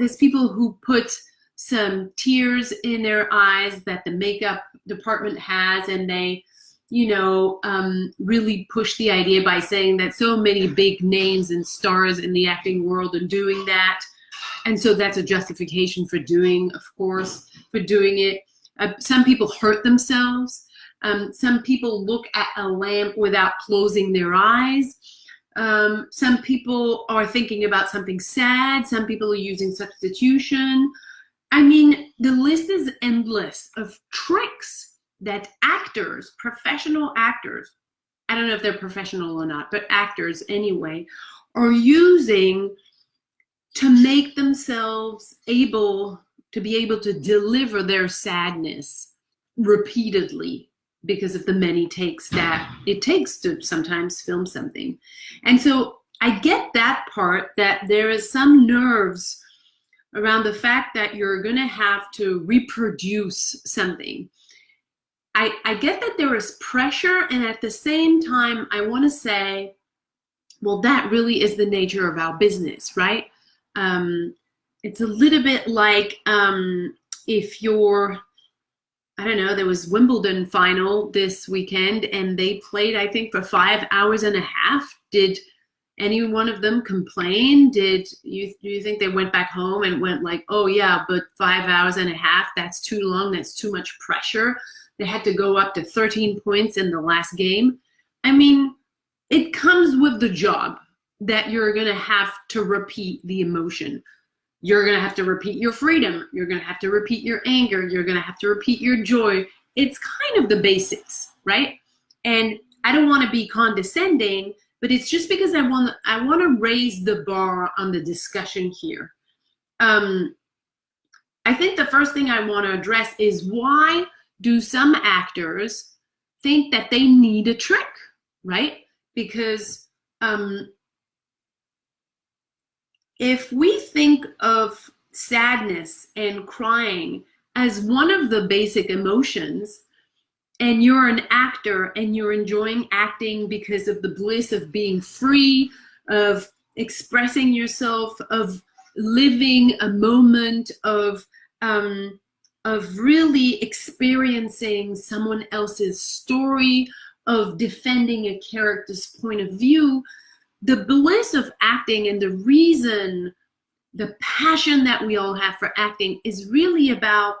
there's people who put some tears in their eyes that the makeup department has and they you know um, really push the idea by saying that so many big names and stars in the acting world are doing that. And so that's a justification for doing of course for doing it. Uh, some people hurt themselves. Um, some people look at a lamp without closing their eyes um, some people are thinking about something sad. Some people are using substitution. I mean, the list is endless of tricks that actors, professional actors, I don't know if they're professional or not, but actors anyway, are using to make themselves able to be able to deliver their sadness repeatedly because of the many takes that it takes to sometimes film something. And so I get that part that there is some nerves around the fact that you're going to have to reproduce something. I, I get that there is pressure, and at the same time, I want to say, well, that really is the nature of our business, right? Um, it's a little bit like um, if you're, I don't know, there was Wimbledon final this weekend, and they played, I think, for five hours and a half. Did any one of them complain? Did you do you think they went back home and went like, oh yeah, but five hours and a half, that's too long, that's too much pressure. They had to go up to 13 points in the last game. I mean, it comes with the job that you're gonna have to repeat the emotion. You're gonna have to repeat your freedom. You're gonna have to repeat your anger. You're gonna have to repeat your joy. It's kind of the basics, right? And I don't wanna be condescending but it's just because I want I want to raise the bar on the discussion here. Um, I think the first thing I want to address is why do some actors think that they need a trick, right? Because um, if we think of sadness and crying as one of the basic emotions, and you're an actor and you're enjoying acting because of the bliss of being free, of expressing yourself, of living a moment of um, of really experiencing someone else's story, of defending a character's point of view, the bliss of acting and the reason, the passion that we all have for acting is really about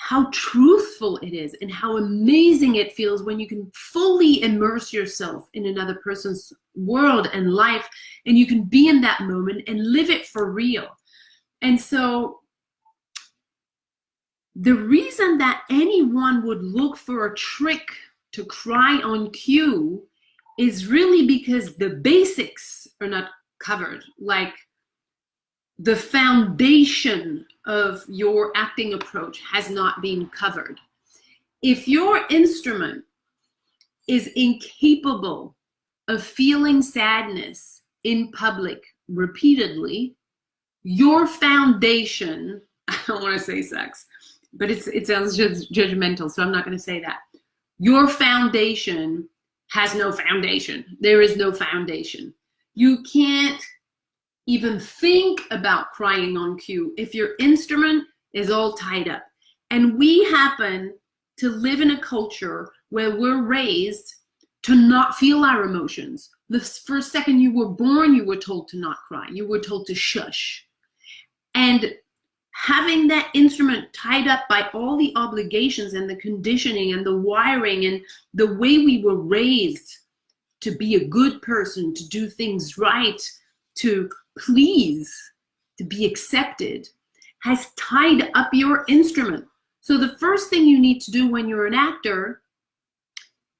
how truthful it is and how amazing it feels when you can fully immerse yourself in another person's world and life and you can be in that moment and live it for real. And so the reason that anyone would look for a trick to cry on cue is really because the basics are not covered. Like the foundation of your acting approach has not been covered. If your instrument is incapable of feeling sadness in public repeatedly, your foundation, I don't want to say sex, but it's, it sounds judgmental, so I'm not going to say that. Your foundation has no foundation. There is no foundation. You can't even think about crying on cue if your instrument is all tied up. And we happen to live in a culture where we're raised to not feel our emotions. The first second you were born, you were told to not cry. You were told to shush. And having that instrument tied up by all the obligations and the conditioning and the wiring and the way we were raised to be a good person, to do things right, to please, to be accepted, has tied up your instrument. So the first thing you need to do when you're an actor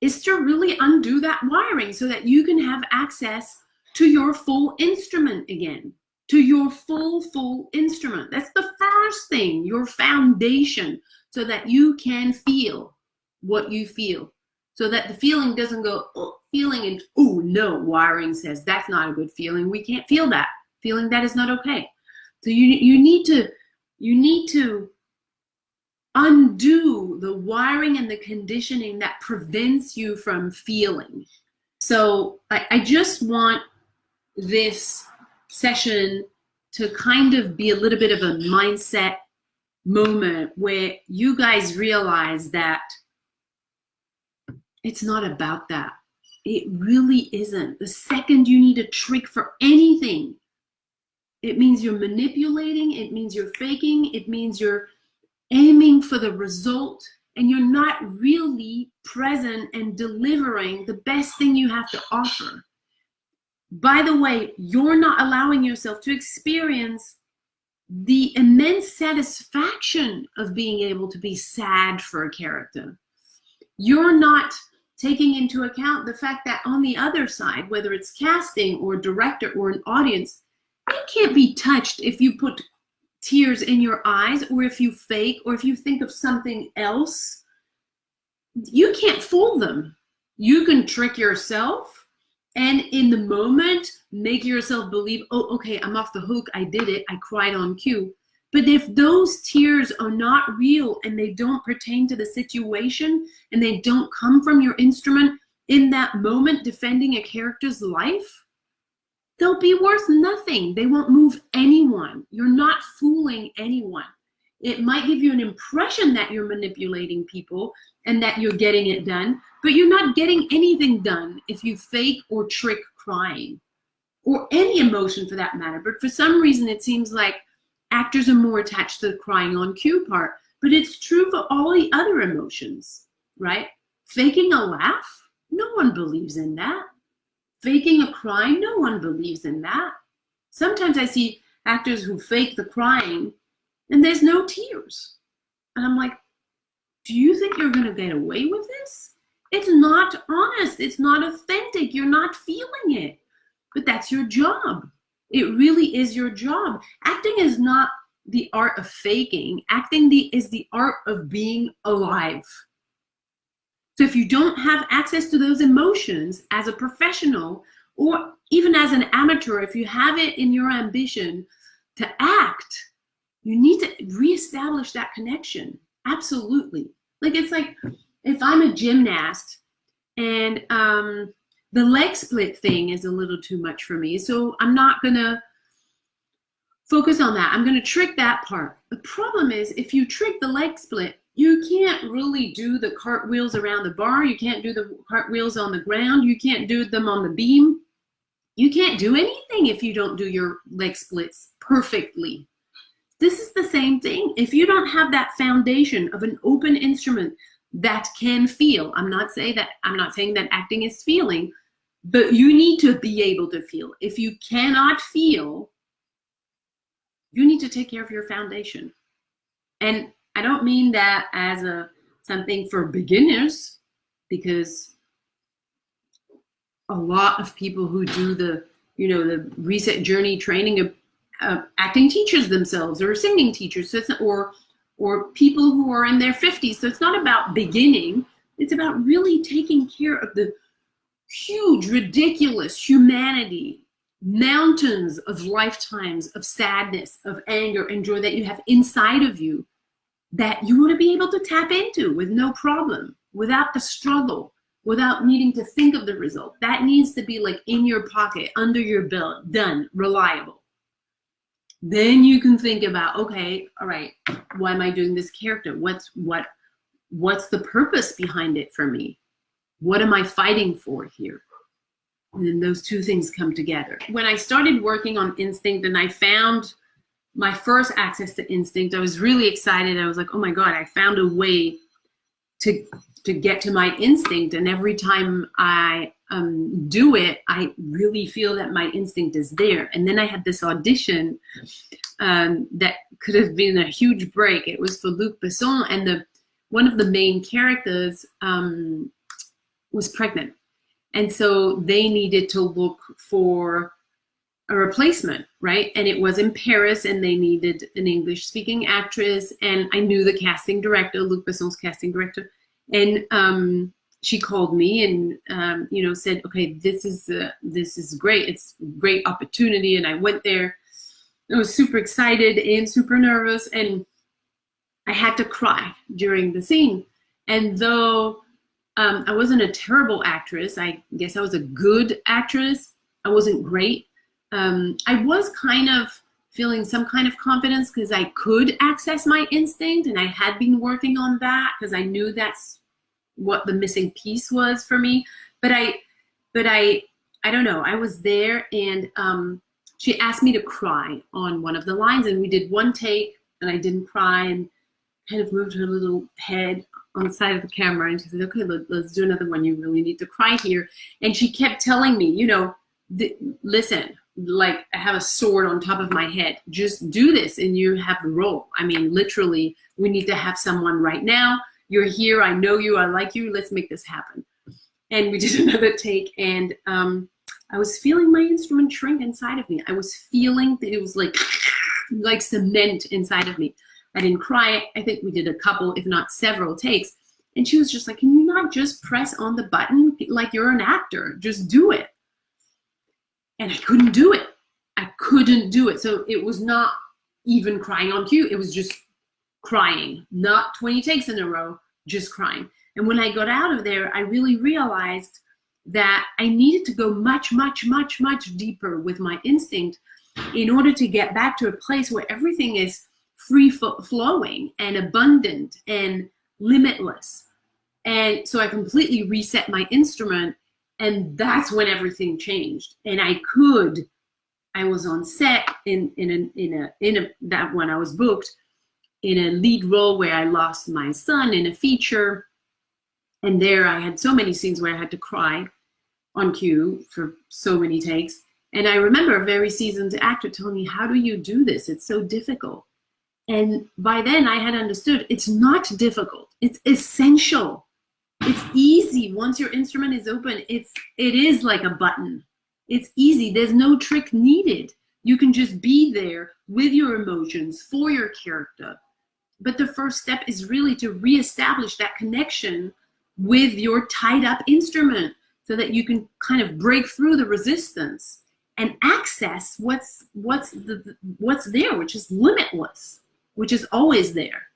is to really undo that wiring so that you can have access to your full instrument again, to your full, full instrument. That's the first thing, your foundation, so that you can feel what you feel. So that the feeling doesn't go, oh, feeling and, oh no, wiring says that's not a good feeling. We can't feel that feeling that is not okay. So you, you need to, you need to undo the wiring and the conditioning that prevents you from feeling. So I, I just want this session to kind of be a little bit of a mindset moment where you guys realize that it's not about that. It really isn't. The second you need a trick for anything, it means you're manipulating, it means you're faking, it means you're aiming for the result, and you're not really present and delivering the best thing you have to offer. By the way, you're not allowing yourself to experience the immense satisfaction of being able to be sad for a character. You're not taking into account the fact that on the other side, whether it's casting or director or an audience, it can't be touched if you put tears in your eyes or if you fake or if you think of something else. You can't fool them. You can trick yourself and in the moment make yourself believe, oh, okay, I'm off the hook. I did it. I cried on cue. But if those tears are not real and they don't pertain to the situation and they don't come from your instrument in that moment defending a character's life, they'll be worth nothing. They won't move anyone. You're not fooling anyone. It might give you an impression that you're manipulating people and that you're getting it done, but you're not getting anything done if you fake or trick crying or any emotion for that matter. But for some reason, it seems like actors are more attached to the crying on cue part, but it's true for all the other emotions, right? Faking a laugh, no one believes in that. Faking a cry, no one believes in that. Sometimes I see actors who fake the crying and there's no tears. And I'm like, do you think you're going to get away with this? It's not honest. It's not authentic. You're not feeling it. But that's your job. It really is your job. Acting is not the art of faking. Acting the, is the art of being alive. So if you don't have access to those emotions as a professional or even as an amateur, if you have it in your ambition to act, you need to reestablish that connection. Absolutely. Like it's like if I'm a gymnast and um, the leg split thing is a little too much for me. So I'm not gonna focus on that. I'm gonna trick that part. The problem is if you trick the leg split, you can't really do the cartwheels around the bar. You can't do the cartwheels on the ground. You can't do them on the beam. You can't do anything if you don't do your leg splits perfectly. This is the same thing. If you don't have that foundation of an open instrument that can feel, I'm not saying that I'm not saying that acting is feeling, but you need to be able to feel. If you cannot feel, you need to take care of your foundation. And I don't mean that as a something for beginners, because a lot of people who do the, you know, the reset journey training uh, acting teachers themselves or singing teachers, so or or people who are in their 50s. So it's not about beginning. It's about really taking care of the huge, ridiculous humanity, mountains of lifetimes of sadness, of anger and joy that you have inside of you that you want to be able to tap into with no problem, without the struggle, without needing to think of the result. That needs to be like in your pocket, under your belt, done, reliable. Then you can think about, okay, all right, why am I doing this character? What's what what's the purpose behind it for me? What am I fighting for here? And then those two things come together. When I started working on instinct and I found my first access to instinct, I was really excited. I was like, oh my God, I found a way to to get to my instinct. And every time I um, do it, I really feel that my instinct is there. And then I had this audition um, that could have been a huge break. It was for Luc Besson, and the one of the main characters um, was pregnant. And so they needed to look for a replacement, right? And it was in Paris and they needed an English speaking actress. And I knew the casting director, Luc Besson's casting director. And um, she called me and, um, you know, said, okay, this is, uh, this is great. It's great opportunity. And I went there. I was super excited and super nervous. And I had to cry during the scene. And though um, I wasn't a terrible actress. I guess I was a good actress. I wasn't great. Um, I was kind of feeling some kind of confidence because I could access my instinct and I had been working on that because I knew that's what the missing piece was for me. But I, but I, I don't know. I was there and um, she asked me to cry on one of the lines and we did one take and I didn't cry and kind of moved her little head on the side of the camera and she said, okay, let, us do another one. You really need to cry here. And she kept telling me, you know, listen, like I have a sword on top of my head. Just do this and you have the role. I mean, literally, we need to have someone right now. You're here. I know you. I like you. Let's make this happen. And we did another take and um, I was feeling my instrument shrink inside of me. I was feeling that it was like, like cement inside of me. I didn't cry. I think we did a couple, if not several takes. And she was just like, can you not just press on the button like you're an actor? Just do it and I couldn't do it. I couldn't do it. So it was not even crying on cue. It was just crying, not 20 takes in a row, just crying. And when I got out of there, I really realized that I needed to go much, much, much, much deeper with my instinct in order to get back to a place where everything is free flowing and abundant and limitless. And so I completely reset my instrument and that's when everything changed and i could i was on set in in a, in a in a that when i was booked in a lead role where i lost my son in a feature and there i had so many scenes where i had to cry on cue for so many takes and i remember a very seasoned actor telling me how do you do this it's so difficult and by then i had understood it's not difficult it's essential it's easy once your instrument is open. It's it is like a button. It's easy. There's no trick needed. You can just be there with your emotions for your character. But the first step is really to reestablish that connection with your tied up instrument so that you can kind of break through the resistance and access what's what's the what's there, which is limitless, which is always there.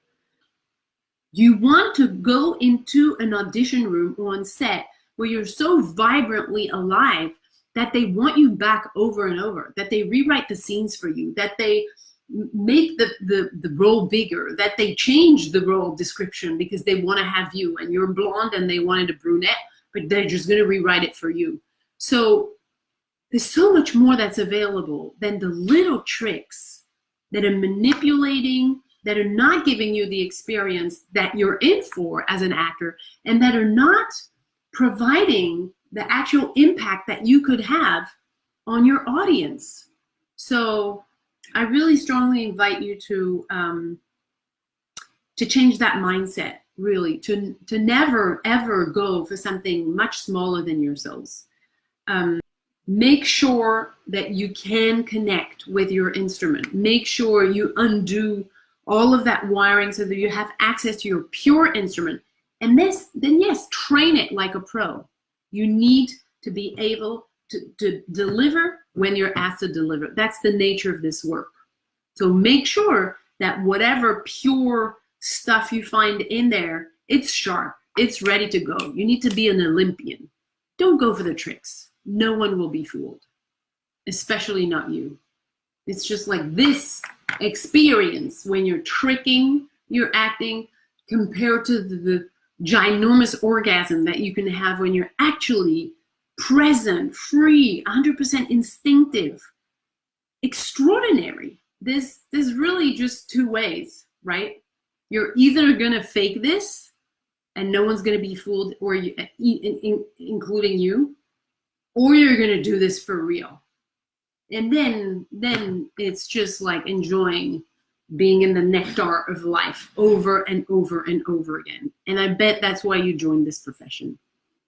You want to go into an audition room or on set where you're so vibrantly alive that they want you back over and over, that they rewrite the scenes for you, that they make the, the, the role bigger, that they change the role description because they want to have you and you're blonde and they wanted a brunette, but they're just going to rewrite it for you. So there's so much more that's available than the little tricks that are manipulating that are not giving you the experience that you're in for as an actor and that are not providing the actual impact that you could have on your audience. So I really strongly invite you to um, to change that mindset, really, to, to never, ever go for something much smaller than yourselves. Um, make sure that you can connect with your instrument. Make sure you undo all of that wiring so that you have access to your pure instrument. And this, then yes, train it like a pro. You need to be able to, to deliver when you're asked to deliver. That's the nature of this work. So make sure that whatever pure stuff you find in there, it's sharp, it's ready to go. You need to be an Olympian. Don't go for the tricks. No one will be fooled, especially not you. It's just like this experience when you're tricking you're acting compared to the, the ginormous orgasm that you can have when you're actually present, free, 100% instinctive, extraordinary. There's, there's really just two ways, right? You're either gonna fake this and no one's gonna be fooled, or you, in, in, including you, or you're gonna do this for real and then then it's just like enjoying being in the nectar of life over and over and over again and i bet that's why you joined this profession